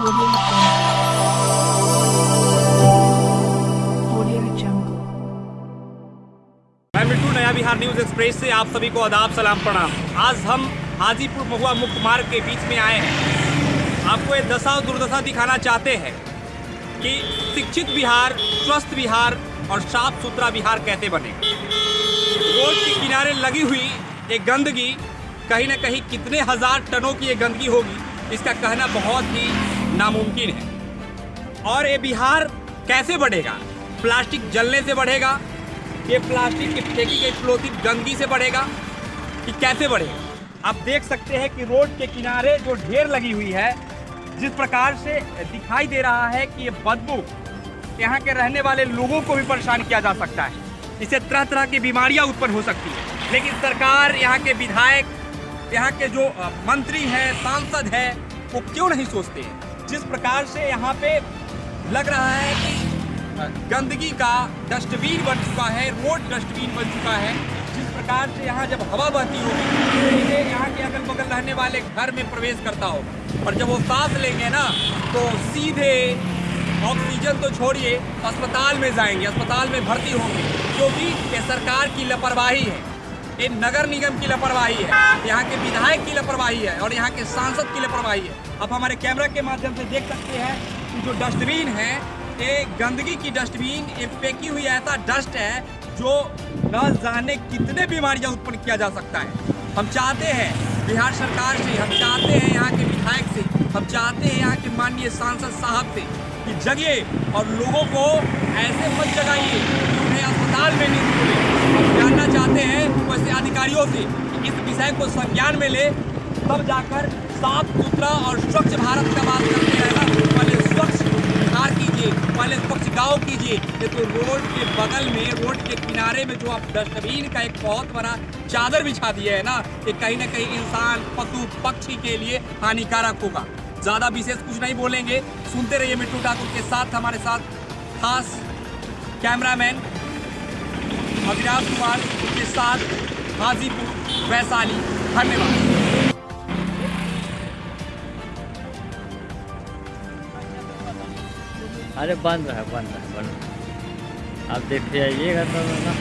मैं मिट्टू नया Bihar news express से आप सभी को आदाब, सलाम, प्रणाम। आज हम हाजीपुर महुआ मुख्य मार्ग के बीच में आए हैं। आपको ये दशा और दुर्दशा दिखाना चाहते हैं कि शिक्षित बिहार, स्वस्थ बिहार और साफ़ सुथरा बिहार कैसे बने। रोड के किनारे लगी हुई ये गंदगी, कहीं ना कहीं कितने हज़ार टनों की ये गंदगी होगी, इसका कहना बहुत ही नामुमकिन है। और ये बिहार कैसे बढ़ेगा? प्लास्टिक जलने से बढ़ेगा। ये प्लास्टिक की फेंकी गई प्लोथिन गंदगी से बढ़ेगा। कि कैसे बढ़ेगा? आप देख सकते हैं कि रोड के किनारे जो ढेर लगी हुई है, जिस प्रकार से दिखाई दे रहा है कि ये बदबू यहाँ के रहने वाले लोगों को भी परेशान किया जा सकता है। इससे तरह तरह की बीमारियाँ उत्पन्न हो सकती है। लेकिन सरकार, यहाँ के विधायक, यहाँ के जो मंत्री हैं, सांसद हैं, वो क्यों नहीं सोचते हैं? जिस प्रकार से यहाँ पे लग रहा है कि गंदगी का डस्टबिन बन चुका है, रोड डस्टबिन बन चुका है, जिस प्रकार से यहाँ जब हवा बहती होगी सीधे यहाँ के अगल बगल रहने वाले घर में प्रवेश करता होगा और जब वो सांस लेंगे ना तो सीधे ऑक्सीजन तो छोड़िए, अस्पताल में जाएँगे, अस्पताल में भर्ती होंगे क्योंकि ये सरकार की लापरवाही है। ये नगर निगम की लापरवाही है। यहाँ के विधायक की लापरवाही है और यहाँ के सांसद की लापरवाही है। आप हमारे कैमरा के माध्यम से देख सकते हैं कि जो डस्टबिन है, ये गंदगी की डस्टबिन, ये फेंकी हुई ऐसा डस्ट है जो न जाने कितने बीमारियाँ उत्पन्न किया जा सकता है। हम चाहते हैं, बिहार सरकार से, हम चाहते हैं यहाँ के विधायक से, हम चाहते हैं यहाँ के माननीय सांसद साहब से कि जगिए और लोगों को ऐसे मत जगाइए उन्हें अस्पताल में नहीं चाहते हैं वैसे अधिकारियों से इस विषय को संज्ञान में ले, तब जाकर साफ़ सुथरा और स्वच्छ भारत का बात करते ना पहले स्वच्छ बिहार कीजिए, पहले स्वच्छ गाँव कीजिए। ये तो रोड के बगल में, रोड के किनारे में जो आप डस्टबिन का एक बहुत बड़ा चादर बिछा दिया है ना, ये कहीं ना कहीं इंसान, पशु, पक्षी के लिए हानिकारक होगा। ज़्यादा विशेष कुछ नहीं बोलेंगे। सुनते रहिए मिट्टू ठाकुर के साथ, हमारे साथ खास कैमरामैन अविनाश कुमार के साथ हाजीपुर, वैशाली। धन्यवाद। अरे बंद रहा बंद रहा बंद। आप देख आइएगा तब ना।